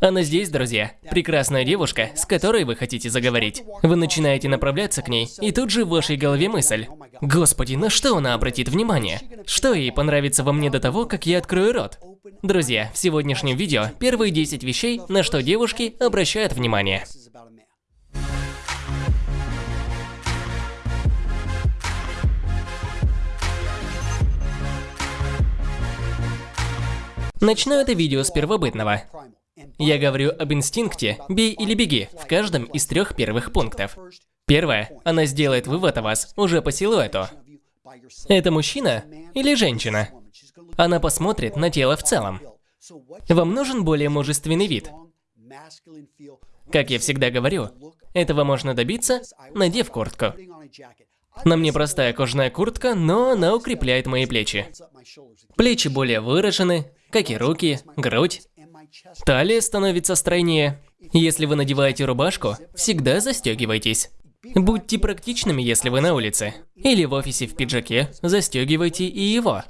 Она здесь, друзья. Прекрасная девушка, с которой вы хотите заговорить. Вы начинаете направляться к ней, и тут же в вашей голове мысль. Господи, на что она обратит внимание? Что ей понравится во мне до того, как я открою рот? Друзья, в сегодняшнем видео первые 10 вещей, на что девушки обращают внимание. Начну это видео с первобытного. Я говорю об инстинкте «бей или беги» в каждом из трех первых пунктов. Первое, она сделает вывод о вас уже по силуэту. Это мужчина или женщина? Она посмотрит на тело в целом. Вам нужен более мужественный вид. Как я всегда говорю, этого можно добиться, надев куртку. На мне простая кожаная куртка, но она укрепляет мои плечи. Плечи более выражены, как и руки, грудь. Талия становится стройнее. Если вы надеваете рубашку, всегда застегивайтесь. Будьте практичными, если вы на улице. Или в офисе в пиджаке, застегивайте и его.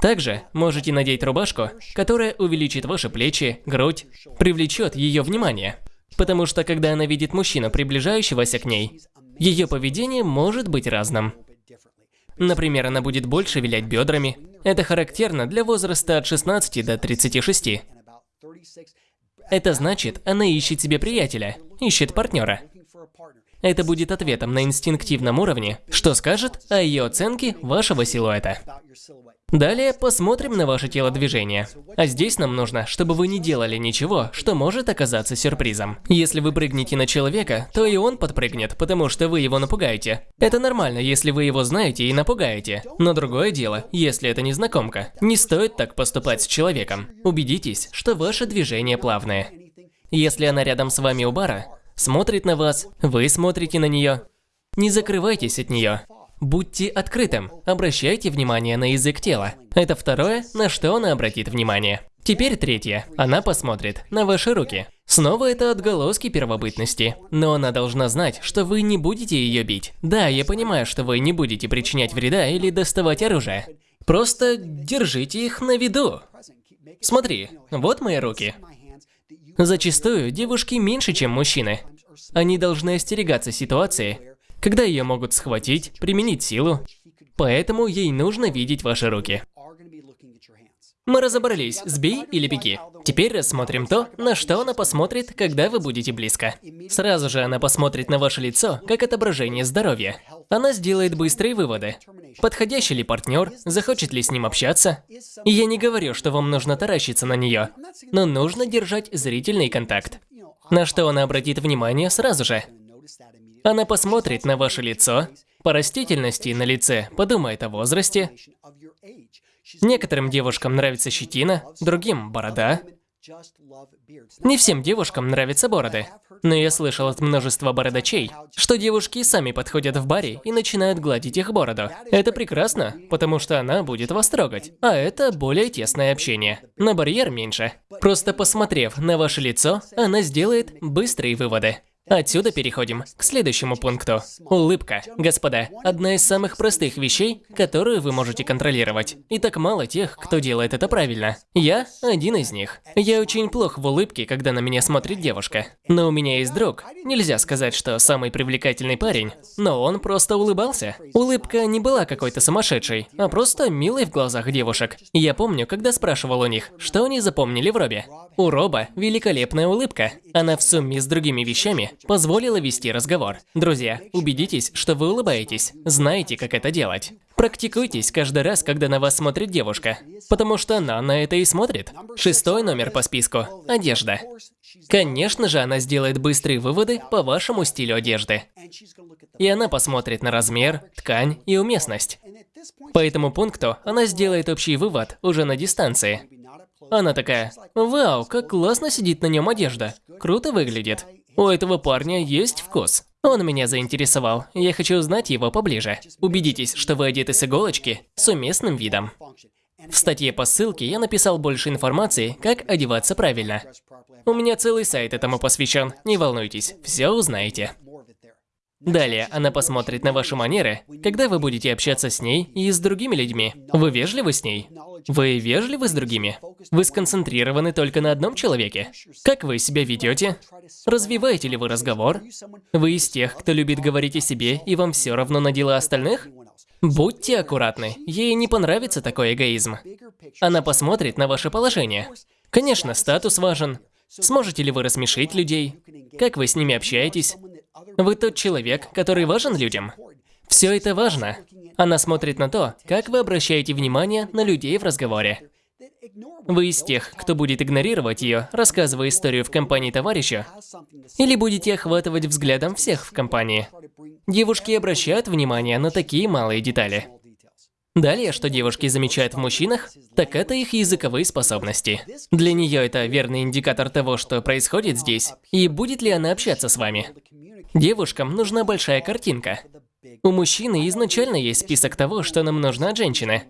Также можете надеть рубашку, которая увеличит ваши плечи, грудь, привлечет ее внимание. Потому что когда она видит мужчину, приближающегося к ней, ее поведение может быть разным. Например, она будет больше вилять бедрами. Это характерно для возраста от 16 до 36. Это значит, она ищет себе приятеля, ищет партнера. Это будет ответом на инстинктивном уровне, что скажет о ее оценке вашего силуэта. Далее посмотрим на ваше телодвижение. А здесь нам нужно, чтобы вы не делали ничего, что может оказаться сюрпризом. Если вы прыгнете на человека, то и он подпрыгнет, потому что вы его напугаете. Это нормально, если вы его знаете и напугаете. Но другое дело, если это незнакомка. Не стоит так поступать с человеком. Убедитесь, что ваше движение плавное. Если она рядом с вами у бара, смотрит на вас, вы смотрите на нее, не закрывайтесь от нее. Будьте открытым, обращайте внимание на язык тела. Это второе, на что она обратит внимание. Теперь третье. Она посмотрит на ваши руки. Снова это отголоски первобытности. Но она должна знать, что вы не будете ее бить. Да, я понимаю, что вы не будете причинять вреда или доставать оружие. Просто держите их на виду. Смотри, вот мои руки. Зачастую девушки меньше, чем мужчины. Они должны остерегаться ситуации, когда ее могут схватить, применить силу. Поэтому ей нужно видеть ваши руки. Мы разобрались, сбей или беги. Теперь рассмотрим то, на что она посмотрит, когда вы будете близко. Сразу же она посмотрит на ваше лицо, как отображение здоровья. Она сделает быстрые выводы. Подходящий ли партнер, захочет ли с ним общаться. И я не говорю, что вам нужно таращиться на нее, но нужно держать зрительный контакт. На что она обратит внимание сразу же. Она посмотрит на ваше лицо, по растительности на лице подумает о возрасте. Некоторым девушкам нравится щетина, другим – борода. Не всем девушкам нравятся бороды, но я слышал от множества бородачей, что девушки сами подходят в баре и начинают гладить их бороду. Это прекрасно, потому что она будет вас трогать, а это более тесное общение. На барьер меньше. Просто посмотрев на ваше лицо, она сделает быстрые выводы. Отсюда переходим к следующему пункту. Улыбка. Господа, одна из самых простых вещей, которую вы можете контролировать. И так мало тех, кто делает это правильно. Я один из них. Я очень плох в улыбке, когда на меня смотрит девушка. Но у меня есть друг. Нельзя сказать, что самый привлекательный парень, но он просто улыбался. Улыбка не была какой-то сумасшедшей, а просто милой в глазах девушек. Я помню, когда спрашивал у них, что они запомнили в Робе. У Роба великолепная улыбка. Она в сумме с другими вещами позволила вести разговор. Друзья, убедитесь, что вы улыбаетесь, знаете, как это делать. Практикуйтесь каждый раз, когда на вас смотрит девушка, потому что она на это и смотрит. Шестой номер по списку – одежда. Конечно же, она сделает быстрые выводы по вашему стилю одежды. И она посмотрит на размер, ткань и уместность. По этому пункту она сделает общий вывод уже на дистанции. Она такая, вау, как классно сидит на нем одежда, круто выглядит. У этого парня есть вкус. Он меня заинтересовал, я хочу узнать его поближе. Убедитесь, что вы одеты с иголочки с уместным видом. В статье по ссылке я написал больше информации, как одеваться правильно. У меня целый сайт этому посвящен, не волнуйтесь, все узнаете. Далее она посмотрит на ваши манеры, когда вы будете общаться с ней и с другими людьми. Вы вежливы с ней? Вы вежливы с другими? Вы сконцентрированы только на одном человеке? Как вы себя ведете? Развиваете ли вы разговор? Вы из тех, кто любит говорить о себе, и вам все равно на дела остальных? Будьте аккуратны, ей не понравится такой эгоизм. Она посмотрит на ваше положение. Конечно, статус важен. Сможете ли вы рассмешить людей? Как вы с ними общаетесь? Вы тот человек, который важен людям. Все это важно. Она смотрит на то, как вы обращаете внимание на людей в разговоре. Вы из тех, кто будет игнорировать ее, рассказывая историю в компании товарища, или будете охватывать взглядом всех в компании. Девушки обращают внимание на такие малые детали. Далее, что девушки замечают в мужчинах, так это их языковые способности. Для нее это верный индикатор того, что происходит здесь, и будет ли она общаться с вами. Девушкам нужна большая картинка. У мужчины изначально есть список того, что нам нужно от женщины.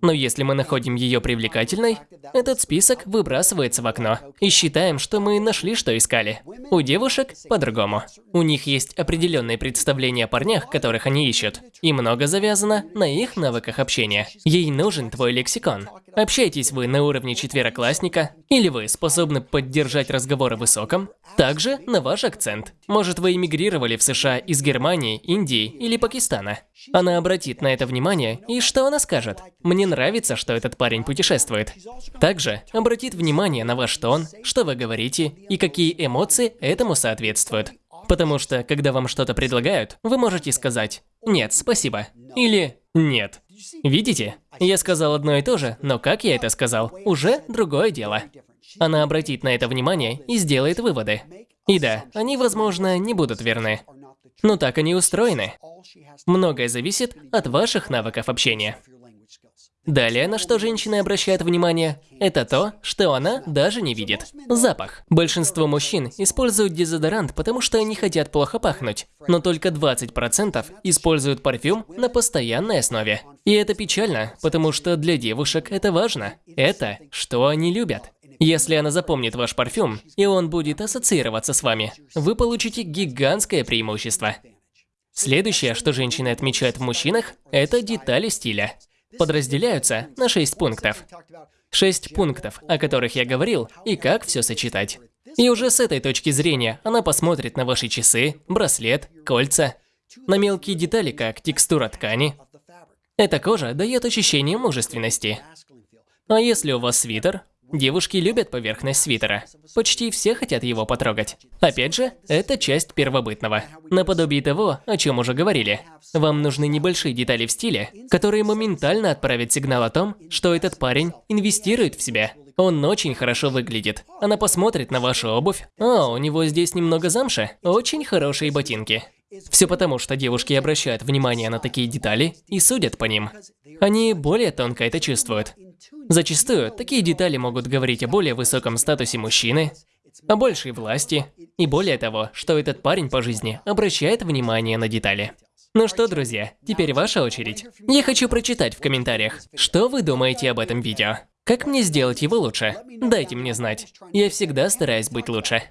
Но если мы находим ее привлекательной, этот список выбрасывается в окно. И считаем, что мы нашли, что искали. У девушек по-другому. У них есть определенные представления о парнях, которых они ищут. И много завязано на их навыках общения. Ей нужен твой лексикон. Общаетесь вы на уровне четвероклассника, или вы способны поддержать разговор о высоком, также на ваш акцент. Может, вы эмигрировали в США из Германии, Индии или Пакистана. Она обратит на это внимание, и что она скажет? Мне нравится, что этот парень путешествует. Также обратит внимание на ваш тон, что вы говорите и какие эмоции этому соответствуют. Потому что, когда вам что-то предлагают, вы можете сказать «нет, спасибо» или «нет». Видите? Я сказал одно и то же, но как я это сказал, уже другое дело. Она обратит на это внимание и сделает выводы. И да, они, возможно, не будут верны. Но так они устроены. Многое зависит от ваших навыков общения. Далее, на что женщины обращают внимание, это то, что она даже не видит. Запах. Большинство мужчин используют дезодорант, потому что они хотят плохо пахнуть. Но только 20% используют парфюм на постоянной основе. И это печально, потому что для девушек это важно. Это, что они любят. Если она запомнит ваш парфюм, и он будет ассоциироваться с вами, вы получите гигантское преимущество. Следующее, что женщины отмечают в мужчинах, это детали стиля подразделяются на 6 пунктов. 6 пунктов, о которых я говорил, и как все сочетать. И уже с этой точки зрения она посмотрит на ваши часы, браслет, кольца, на мелкие детали, как текстура ткани. Эта кожа дает ощущение мужественности. А если у вас свитер, Девушки любят поверхность свитера. Почти все хотят его потрогать. Опять же, это часть первобытного. Наподобие того, о чем уже говорили. Вам нужны небольшие детали в стиле, которые моментально отправят сигнал о том, что этот парень инвестирует в себя. Он очень хорошо выглядит. Она посмотрит на вашу обувь. О, у него здесь немного замши. Очень хорошие ботинки. Все потому, что девушки обращают внимание на такие детали и судят по ним. Они более тонко это чувствуют. Зачастую такие детали могут говорить о более высоком статусе мужчины, о большей власти и более того, что этот парень по жизни обращает внимание на детали. Ну что, друзья, теперь ваша очередь. Я хочу прочитать в комментариях, что вы думаете об этом видео. Как мне сделать его лучше? Дайте мне знать. Я всегда стараюсь быть лучше.